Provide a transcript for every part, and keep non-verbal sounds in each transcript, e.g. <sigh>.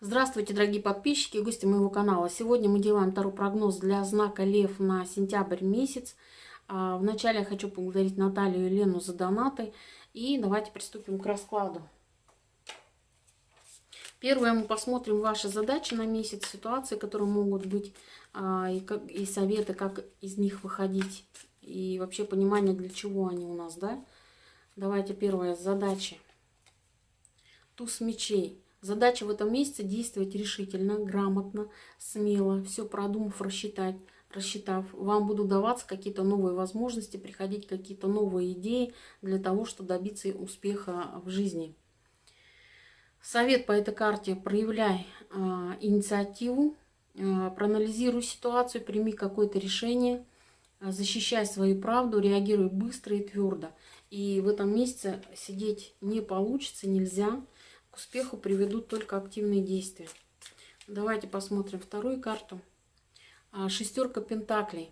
Здравствуйте, дорогие подписчики и гости моего канала. Сегодня мы делаем второй прогноз для знака Лев на сентябрь месяц. А, вначале я хочу поблагодарить Наталью и Лену за донаты. И давайте приступим к раскладу. Первое, мы посмотрим ваши задачи на месяц, ситуации, которые могут быть, а, и, как, и советы, как из них выходить. И вообще понимание, для чего они у нас, да? Давайте первое, задачи. Туз мечей. Задача в этом месяце действовать решительно, грамотно, смело, все продумав, рассчитать, рассчитав. Вам будут даваться какие-то новые возможности, приходить какие-то новые идеи для того, чтобы добиться успеха в жизни. Совет по этой карте. Проявляй э, инициативу, э, проанализируй ситуацию, прими какое-то решение, э, защищай свою правду, реагируй быстро и твердо. И в этом месяце сидеть не получится, нельзя к успеху приведут только активные действия. Давайте посмотрим вторую карту. А, шестерка пентаклей.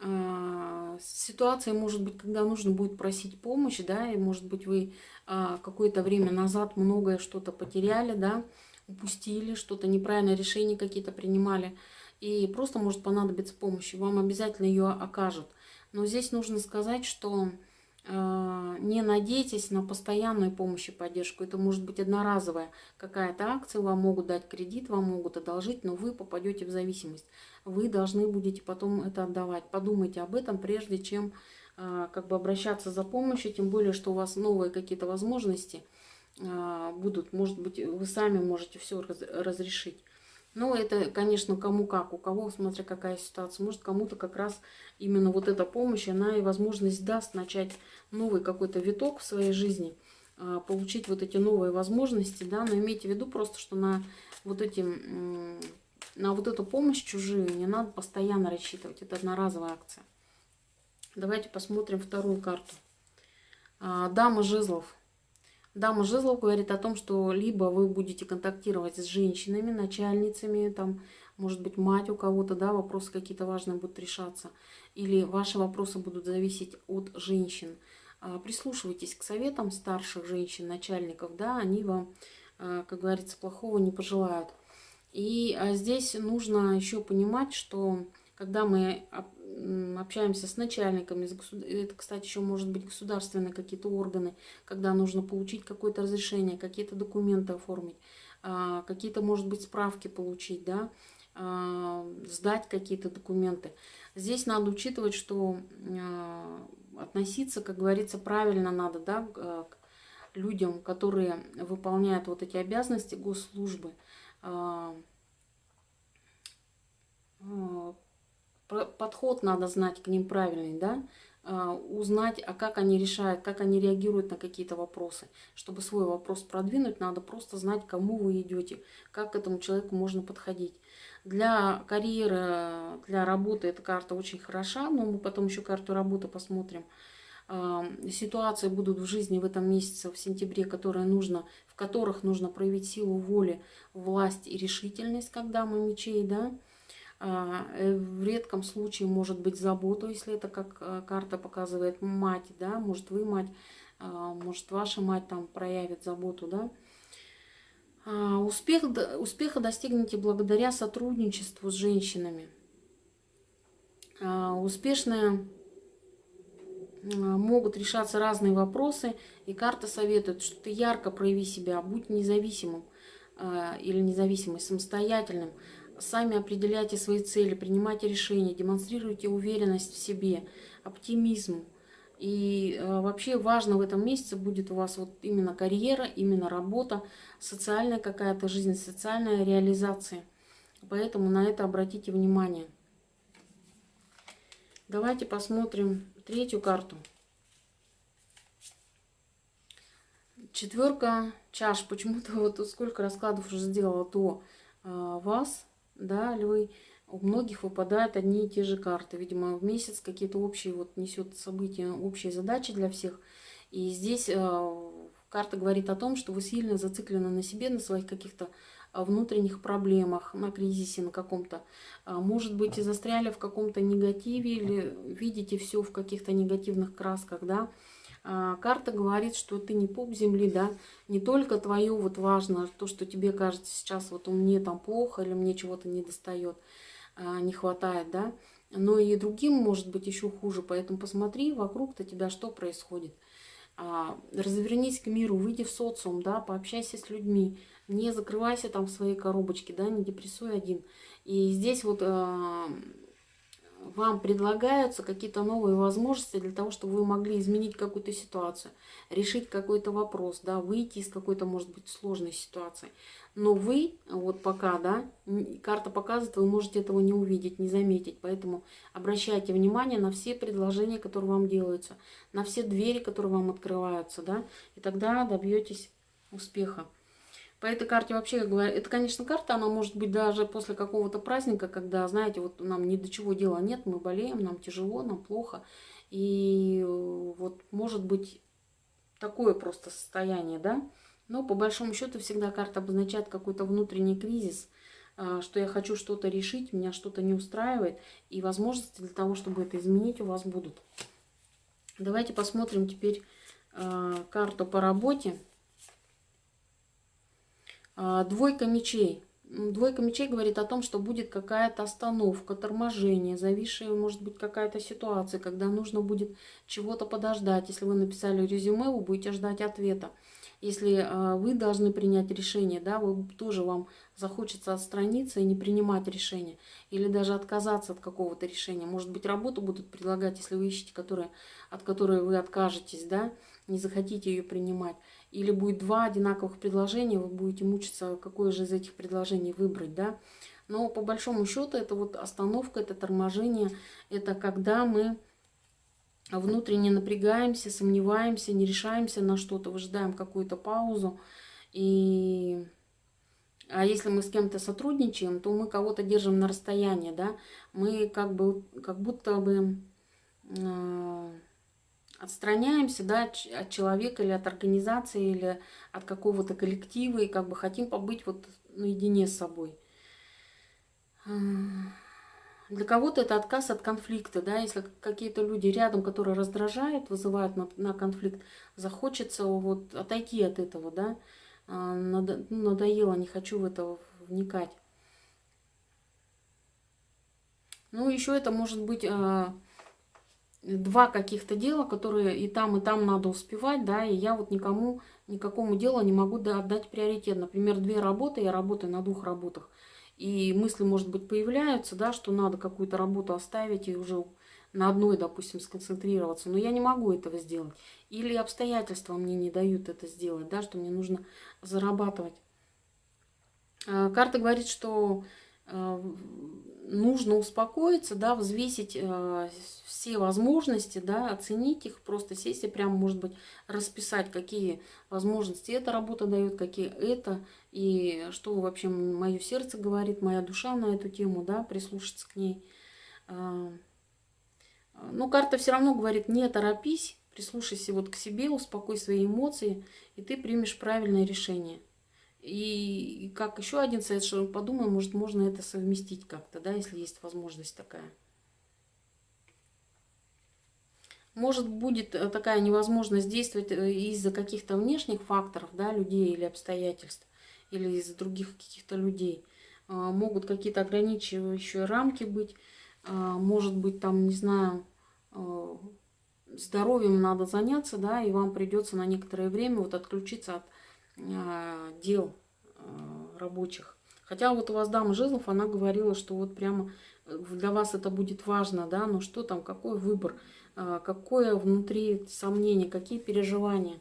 А, ситуация может быть, когда нужно будет просить помощь, да, и может быть вы а, какое-то время назад многое что-то потеряли, да, упустили, что-то неправильное решение какие-то принимали, и просто может понадобиться помощь, вам обязательно ее окажут. Но здесь нужно сказать, что не надейтесь на постоянную помощь и поддержку. Это может быть одноразовая какая-то акция, вам могут дать кредит, вам могут одолжить, но вы попадете в зависимость. Вы должны будете потом это отдавать. Подумайте об этом, прежде чем а, как бы обращаться за помощью, тем более, что у вас новые какие-то возможности а, будут. Может быть, вы сами можете все разрешить. Ну, это, конечно, кому как, у кого, смотря какая ситуация. Может, кому-то как раз именно вот эта помощь, она и возможность даст начать новый какой-то виток в своей жизни, а, получить вот эти новые возможности, да, но имейте в виду просто, что на вот эти, на вот эту помощь чужую не надо постоянно рассчитывать, это одноразовая акция. Давайте посмотрим вторую карту. А, Дама жезлов. Дама жезлов говорит о том, что либо вы будете контактировать с женщинами, начальницами, там, может быть, мать у кого-то, да, вопросы какие-то важные будут решаться, или ваши вопросы будут зависеть от женщин. А, прислушивайтесь к советам старших женщин, начальников, да, они вам, а, как говорится, плохого не пожелают. И а, здесь нужно еще понимать, что когда мы общаемся с начальниками, это, кстати, еще может быть государственные какие-то органы, когда нужно получить какое-то разрешение, какие-то документы оформить, а, какие-то, может быть, справки получить, да, а, сдать какие-то документы. Здесь надо учитывать, что а, относиться, как говорится, правильно надо, да, к людям, которые выполняют вот эти обязанности госслужбы, подход надо знать к ним правильный, да, а, узнать, а как они решают, как они реагируют на какие-то вопросы. Чтобы свой вопрос продвинуть, надо просто знать, кому вы идете, как к этому человеку можно подходить. Для карьеры, для работы эта карта очень хороша, но мы потом еще карту работы посмотрим. А, ситуации будут в жизни в этом месяце, в сентябре, которые нужно, в которых нужно проявить силу воли, власть и решительность, когда мы мечей, да, в редком случае может быть заботу, если это как э, карта показывает мать, да, может вы мать, а, может ваша мать там проявит заботу, да. А, успех, успеха достигнете благодаря сотрудничеству с женщинами. Успешные могут решаться разные вопросы, и карта советует, что ты ярко прояви себя, будь независимым или независимым, самостоятельным, Сами определяйте свои цели, принимайте решения, демонстрируйте уверенность в себе, оптимизм. И э, вообще важно в этом месяце будет у вас вот именно карьера, именно работа, социальная какая-то жизнь, социальная реализация. Поэтому на это обратите внимание. Давайте посмотрим третью карту. Четверка чаш. Почему-то <laughs> вот сколько раскладов уже сделала до э, вас да, львы, у многих выпадают одни и те же карты. Видимо, в месяц какие-то общие, вот несет события, общие задачи для всех. И здесь э, карта говорит о том, что вы сильно зациклены на себе, на своих каких-то а, внутренних проблемах, на кризисе на каком-то. А, может быть, и застряли в каком-то негативе или видите все в каких-то негативных красках, да. А, карта говорит, что ты не поп земли, да, не только твое вот важно, то, что тебе кажется сейчас, вот мне там плохо или мне чего-то не достает, а, не хватает, да, но и другим может быть еще хуже, поэтому посмотри вокруг-то тебя, что происходит. А, развернись к миру, выйди в социум, да, пообщайся с людьми, не закрывайся там в своей коробочке, да, не депрессуй один. И здесь вот вам предлагаются какие-то новые возможности для того, чтобы вы могли изменить какую-то ситуацию, решить какой-то вопрос, да, выйти из какой-то, может быть, сложной ситуации. Но вы, вот пока, да, карта показывает, вы можете этого не увидеть, не заметить. Поэтому обращайте внимание на все предложения, которые вам делаются, на все двери, которые вам открываются, да, и тогда добьетесь успеха. По этой карте вообще, я говорю, это, конечно, карта, она может быть даже после какого-то праздника, когда, знаете, вот нам ни до чего дела нет, мы болеем, нам тяжело, нам плохо. И э, вот может быть такое просто состояние, да. Но по большому счету всегда карта обозначает какой-то внутренний кризис, э, что я хочу что-то решить, меня что-то не устраивает, и возможности для того, чтобы это изменить, у вас будут. Давайте посмотрим теперь э, карту по работе. А, двойка мечей. Двойка мечей говорит о том, что будет какая-то остановка, торможение, зависшая, может быть, какая-то ситуация, когда нужно будет чего-то подождать. Если вы написали резюме, вы будете ждать ответа. Если э, вы должны принять решение, да, вы тоже вам захочется отстраниться и не принимать решение. Или даже отказаться от какого-то решения. Может быть, работу будут предлагать, если вы ищете, которые, от которой вы откажетесь, да, не захотите ее принимать или будет два одинаковых предложения, вы будете мучиться, какое же из этих предложений выбрать, да. Но по большому счету это вот остановка, это торможение, это когда мы внутренне напрягаемся, сомневаемся, не решаемся на что-то, выжидаем какую-то паузу. И... А если мы с кем-то сотрудничаем, то мы кого-то держим на расстоянии, да, мы как бы, как будто бы... Э отстраняемся да, от человека или от организации, или от какого-то коллектива, и как бы хотим побыть вот наедине с собой. Для кого-то это отказ от конфликта, да, если какие-то люди рядом, которые раздражают, вызывают на, на конфликт, захочется вот отойти от этого, да, а, надо, ну, надоело, не хочу в это вникать. Ну, еще это может быть а, два каких-то дела, которые и там, и там надо успевать, да, и я вот никому, никакому делу не могу отдать приоритет. Например, две работы, я работаю на двух работах, и мысли, может быть, появляются, да, что надо какую-то работу оставить и уже на одной, допустим, сконцентрироваться, но я не могу этого сделать. Или обстоятельства мне не дают это сделать, да, что мне нужно зарабатывать. А, карта говорит, что нужно успокоиться, да, взвесить э, все возможности, да, оценить их, просто сесть и прямо, может быть, расписать, какие возможности эта работа дает, какие это, и что вообще мое сердце говорит, моя душа на эту тему, да, прислушаться к ней. Э, но карта все равно говорит, не торопись, прислушайся вот к себе, успокой свои эмоции, и ты примешь правильное решение. И, как еще один совет, что подумай, может, можно это совместить как-то, да, если есть возможность такая. Может, будет э, такая невозможность действовать э, из-за каких-то внешних факторов, да, людей или обстоятельств, или из-за других каких-то людей. А, могут какие-то ограничивающие рамки быть, а, может быть, там, не знаю, э, здоровьем надо заняться, да, и вам придется на некоторое время вот отключиться от а, дел рабочих. Хотя вот у вас дама жезлов, она говорила, что вот прямо э, для вас это будет важно, да, но что там, какой выбор, а, какое внутри сомнение, какие переживания.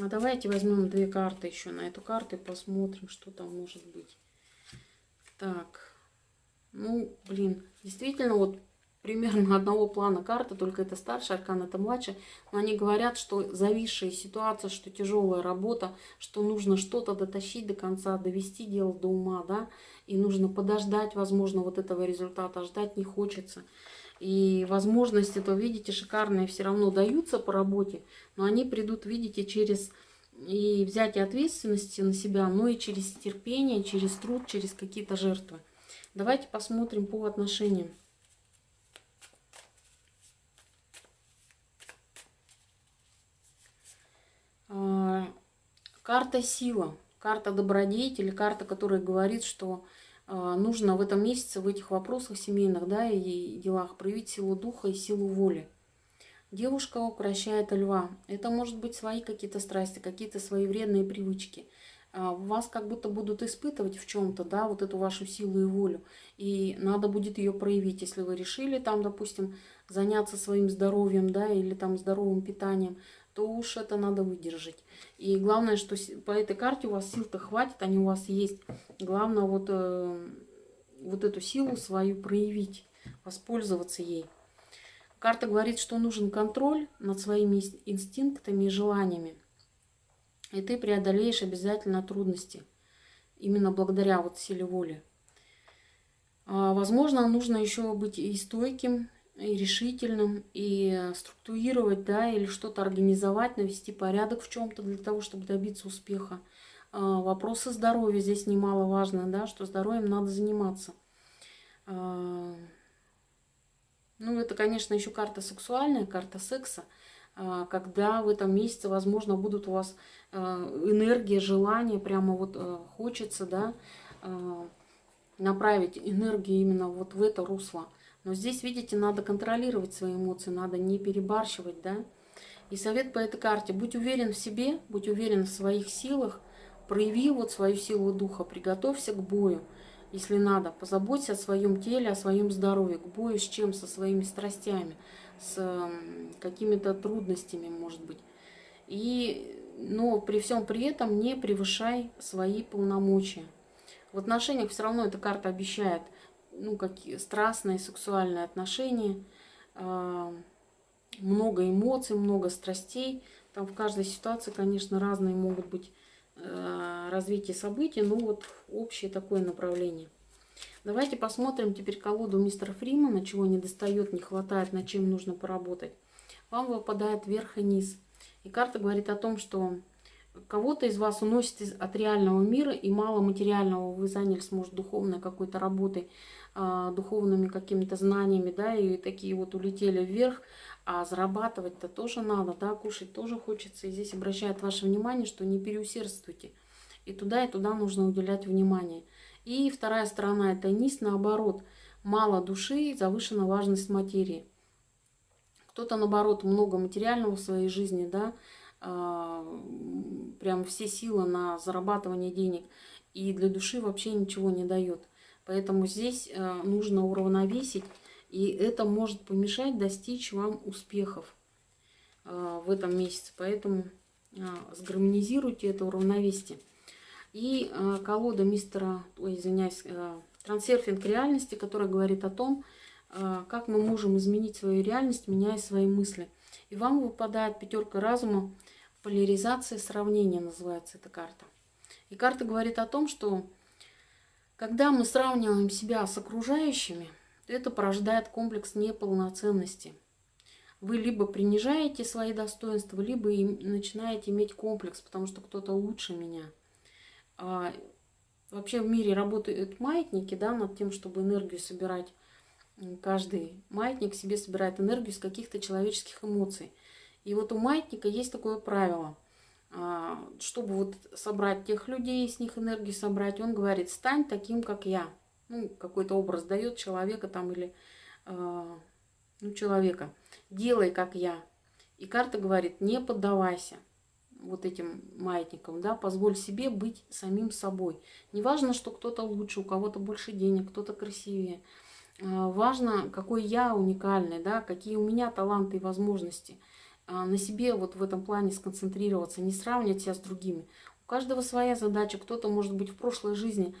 А давайте возьмем две карты еще на эту карту и посмотрим, что там может быть. Так, ну, блин, действительно, вот примерно <laughs> одного плана карты, только это старший аркан, это младший. Но они говорят, что зависшая ситуация, что тяжелая работа, что нужно что-то дотащить до конца, довести дело до ума, да, и нужно подождать, возможно, вот этого результата, ждать не хочется. И возможности, то видите, шикарные все равно даются по работе, но они придут, видите, через и взятие ответственности на себя, но и через терпение, через труд, через какие-то жертвы. Давайте посмотрим по отношениям. Карта сила, карта добродетели, карта, которая говорит, что а, нужно в этом месяце в этих вопросах семейных да, и делах проявить силу духа и силу воли. Девушка укращает льва. Это может быть свои какие-то страсти, какие-то свои вредные привычки. А, вас как будто будут испытывать в чем-то, да, вот эту вашу силу и волю. И надо будет ее проявить, если вы решили там, допустим, заняться своим здоровьем, да, или там здоровым питанием, то уж это надо выдержать. И главное, что по этой карте у вас сил-то хватит, они у вас есть. Главное вот, э, вот эту силу свою проявить, воспользоваться ей. Карта говорит, что нужен контроль над своими инстинктами и желаниями. И ты преодолеешь обязательно трудности. Именно благодаря вот силе воли. А, возможно, нужно еще быть и стойким, и решительным, и структурировать, да, или что-то организовать, навести порядок в чем-то для того, чтобы добиться успеха. А, вопросы здоровья здесь немаловажно, да, что здоровьем надо заниматься. А, ну, это, конечно, еще карта сексуальная, карта секса, а, когда в этом месяце, возможно, будут у вас энергия, желание, прямо вот хочется, да, направить энергию именно вот в это русло. Но здесь, видите, надо контролировать свои эмоции, надо не перебарщивать, да. И совет по этой карте. Будь уверен в себе, будь уверен в своих силах, прояви вот свою силу духа, приготовься к бою, если надо. Позаботься о своем теле, о своем здоровье, к бою с чем? Со своими страстями, с какими-то трудностями, может быть. И, но при всем при этом не превышай свои полномочия. В отношениях все равно эта карта обещает – ну, какие страстные сексуальные отношения, а, много эмоций, много страстей. Там в каждой ситуации, конечно, разные могут быть а, развитие событий, но вот общее такое направление. Давайте посмотрим теперь колоду мистера Фримана, чего не достает, не хватает, над чем нужно поработать. Вам выпадает верх и низ. И карта говорит о том, что кого-то из вас уносит от реального мира, и мало материального вы занялись, может, духовной какой-то работой, а, духовными какими-то знаниями, да, и такие вот улетели вверх, а зарабатывать-то тоже надо, да, кушать тоже хочется. И здесь обращает ваше внимание, что не переусердствуйте. И туда, и туда нужно уделять внимание. И вторая сторона – это низ, наоборот. Мало души, завышена важность материи. Кто-то, наоборот, много материального в своей жизни, да, прям все силы на зарабатывание денег. И для души вообще ничего не дает. Поэтому здесь э, нужно уравновесить, и это может помешать достичь вам успехов э, в этом месяце. Поэтому сгармонизируйте это уравновесие. И колода мистера, ой, извиняюсь, трансерфинг реальности, которая говорит о том, как мы можем изменить свою реальность, меняя свои мысли. И вам выпадает пятерка разума, поляризация сравнения называется эта карта. И карта говорит о том, что когда мы сравниваем себя с окружающими, это порождает комплекс неполноценности. Вы либо принижаете свои достоинства, либо начинаете иметь комплекс, потому что кто-то лучше меня. А вообще в мире работают маятники да, над тем, чтобы энергию собирать. Каждый маятник себе собирает энергию из каких-то человеческих эмоций. И вот у маятника есть такое правило – а, чтобы вот собрать тех людей, с них энергию собрать, он говорит, стань таким, как я. Ну, какой-то образ дает человека там или, э, ну, человека. Делай, как я. И карта говорит, не поддавайся вот этим маятникам, да, позволь себе быть самим собой. Не важно, что кто-то лучше, у кого-то больше денег, кто-то красивее. Э, важно, какой я уникальный, да, какие у меня таланты и возможности – а, на себе вот в этом плане сконцентрироваться, не сравнивать себя с другими. У каждого своя задача. Кто-то, может быть, в прошлой жизни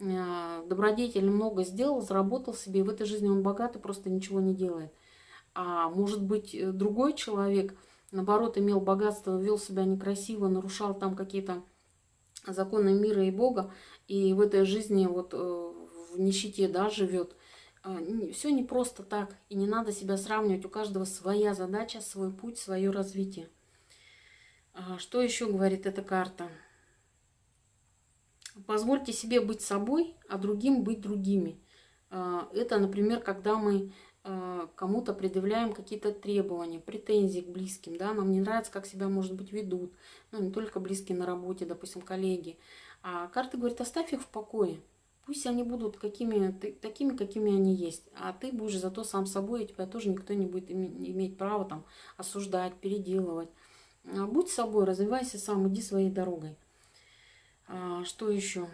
а, добродетельно много сделал, заработал себе, и в этой жизни он богат и просто ничего не делает. А может быть, э, другой человек, наоборот, имел богатство, вел себя некрасиво, нарушал там какие-то законы мира и Бога, и в этой жизни вот э, в нищете да, живет. А, все не просто так, и не надо себя сравнивать. У каждого своя задача, свой путь, свое развитие. А, что еще говорит эта карта? Позвольте себе быть собой, а другим быть другими. А, это, например, когда мы кому-то предъявляем какие-то требования, претензии к близким, да, нам не нравится, как себя, может быть, ведут, ну, не только близкие на работе, допустим, коллеги. А карта говорит, оставь их в покое. Пусть они будут какими, такими, какими они есть. А ты будешь зато сам собой, и тебя тоже никто не будет иметь права там осуждать, переделывать. А будь собой, развивайся сам, иди своей дорогой. А, что еще?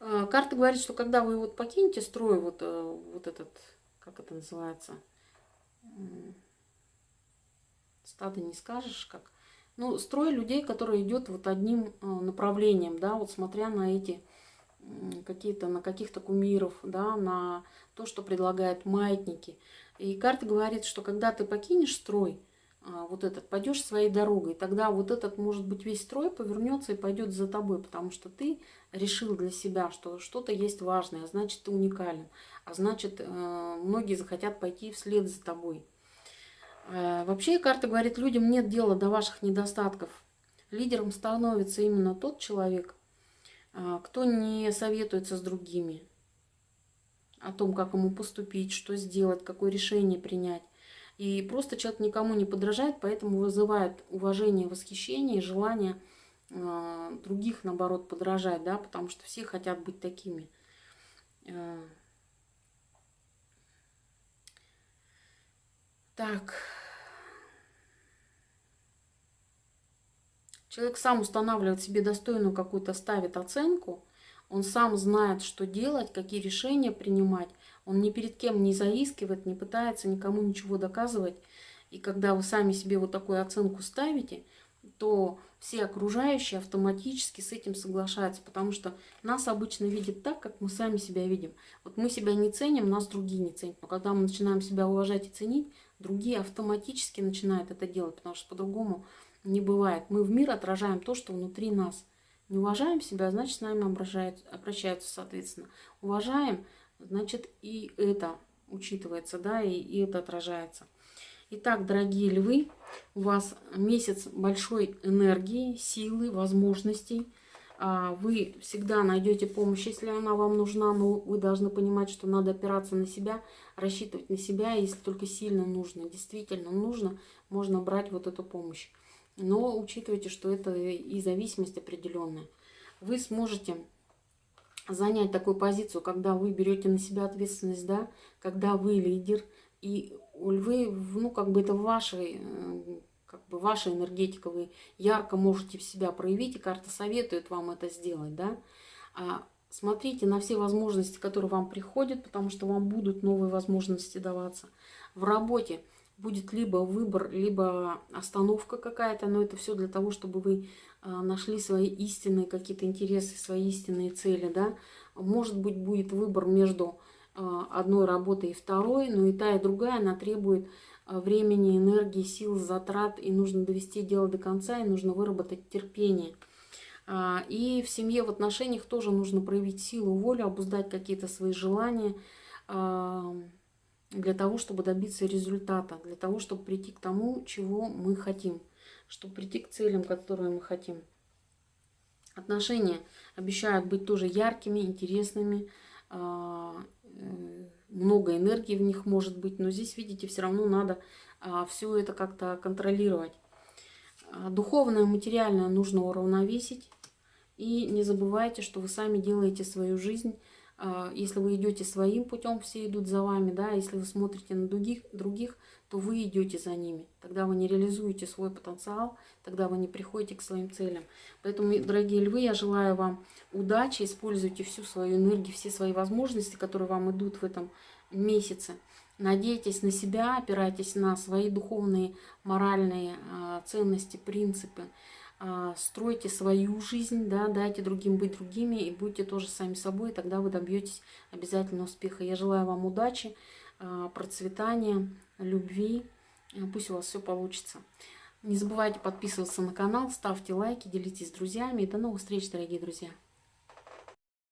А, карта говорит, что когда вы вот покинете строй, вот, э, вот этот, как это называется, стадо не скажешь, как, ну, строй людей, который идет вот одним э, направлением, да, вот смотря на эти какие-то, на каких-то кумиров, да, на то, что предлагают маятники. И карта говорит, что когда ты покинешь строй, а, вот этот, пойдешь своей дорогой, тогда вот этот, может быть, весь строй повернется и пойдет за тобой, потому что ты решил для себя, что что-то есть важное, а значит, ты уникален, а значит, э, многие захотят пойти вслед за тобой. Э, вообще, карта говорит, людям нет дела до ваших недостатков. Лидером становится именно тот человек, э, кто не советуется с другими о том, как ему поступить, что сделать, какое решение принять. И просто человек никому не подражает, поэтому вызывает уважение, восхищение желание э, других, наоборот, подражать, да, потому что все хотят быть такими. Так. Человек сам устанавливает себе достойную какую-то, ставит оценку, он сам знает, что делать, какие решения принимать, он ни перед кем не заискивает, не пытается никому ничего доказывать. И когда вы сами себе вот такую оценку ставите, то все окружающие автоматически с этим соглашаются, потому что нас обычно видят так, как мы сами себя видим. Вот мы себя не ценим, нас другие не ценят. Но когда мы начинаем себя уважать и ценить, другие автоматически начинают это делать, потому что по-другому не бывает. Мы в мир отражаем то, что внутри нас. Не уважаем себя, значит, с нами обращаются, обращаются соответственно. Уважаем – значит и это учитывается, да, и, и это отражается. Итак, дорогие львы, у вас месяц большой энергии, силы, возможностей. А, вы всегда найдете помощь, если она вам нужна, но вы должны понимать, что надо опираться на себя, рассчитывать на себя, если только сильно нужно, действительно нужно, можно брать вот эту помощь. Но учитывайте, что это и зависимость определенная. Вы сможете занять такую позицию, когда вы берете на себя ответственность, да, когда вы лидер, и львы, ну, как бы это вашей, э, как бы ваша энергетика, вы ярко можете в себя проявить, и карта советует вам это сделать, да. А смотрите на все возможности, которые вам приходят, потому что вам будут новые возможности даваться. В работе будет либо выбор, либо остановка какая-то, но это все для того, чтобы вы а, нашли свои истинные какие-то интересы, свои истинные цели, да. Может быть, будет выбор между а, одной работой и второй, но и та, и другая, она требует времени, энергии, сил, затрат, и нужно довести дело до конца, и нужно выработать терпение. И в семье, в отношениях тоже нужно проявить силу, волю, обуздать какие-то свои желания, для того, чтобы добиться результата, для того, чтобы прийти к тому, чего мы хотим чтобы прийти к целям, которые мы хотим. Отношения обещают быть тоже яркими, интересными, а, э, много энергии в них может быть, но здесь, видите, все равно надо а, все это как-то контролировать. А, духовное, материальное нужно уравновесить. И не забывайте, что вы сами делаете свою жизнь. Если вы идете своим путем, все идут за вами. да. Если вы смотрите на других, других то вы идете за ними. Тогда вы не реализуете свой потенциал, тогда вы не приходите к своим целям. Поэтому, дорогие львы, я желаю вам удачи, используйте всю свою энергию, все свои возможности, которые вам идут в этом месяце. Надейтесь на себя, опирайтесь на свои духовные, моральные э, ценности, принципы. Э, стройте свою жизнь, да, дайте другим быть другими и будьте тоже сами собой, тогда вы добьетесь обязательно успеха. Я желаю вам удачи, э, процветания, любви. Э, пусть у вас все получится. Не забывайте подписываться на канал, ставьте лайки, делитесь с друзьями. И до новых встреч, дорогие друзья!